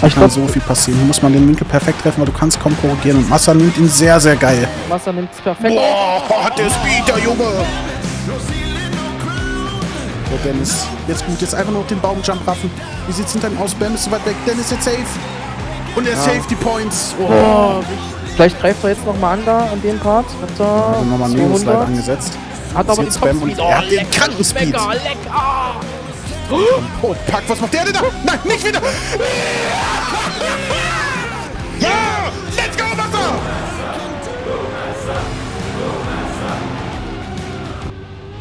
Hier kann so viel passieren. Hier muss man den Winkel perfekt treffen, weil du kannst kaum korrigieren. Und Massa nimmt ihn sehr, sehr geil. Massa nimmt es perfekt. Boah, hat der Speed, der Junge! So, Dennis. Jetzt gut, jetzt einfach nur auf den Baumjump raffen. Wie sieht's hinter ihm aus? Bam ist so weit weg. Dennis jetzt safe. Und er ja. die Points. Oh. oh Vielleicht greift er jetzt nochmal an da, an dem Part. Hat er also nochmal Neo-Slide angesetzt. Hat aber den und oh, er hat den kranken Speed. Lecker, lecker. Oh, Pack, was macht der denn da? Nein, nicht wieder!